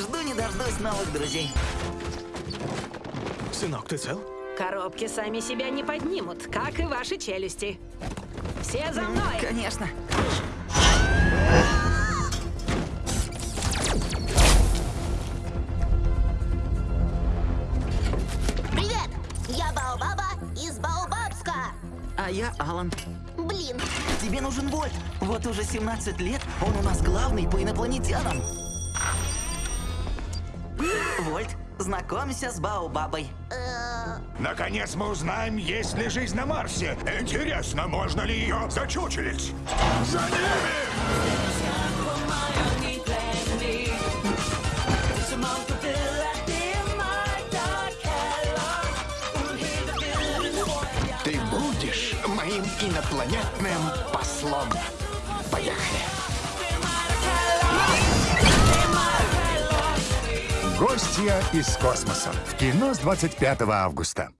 Жду не дождусь новых друзей. Сынок, ты цел? Коробки сами себя не поднимут, как и ваши челюсти. Все за мной! Конечно. Привет! Я Баобаба из Баобабска. А я Алан. Блин, Тебе нужен Вольт. Вот уже 17 лет он у нас главный по инопланетянам. Вольт, знакомься с Баобабой. Наконец мы узнаем, есть ли жизнь на Марсе. Интересно, можно ли ее зачучелить? За ними! Ты будешь моим инопланетным послом. Гостья из космоса. В кино с 25 августа.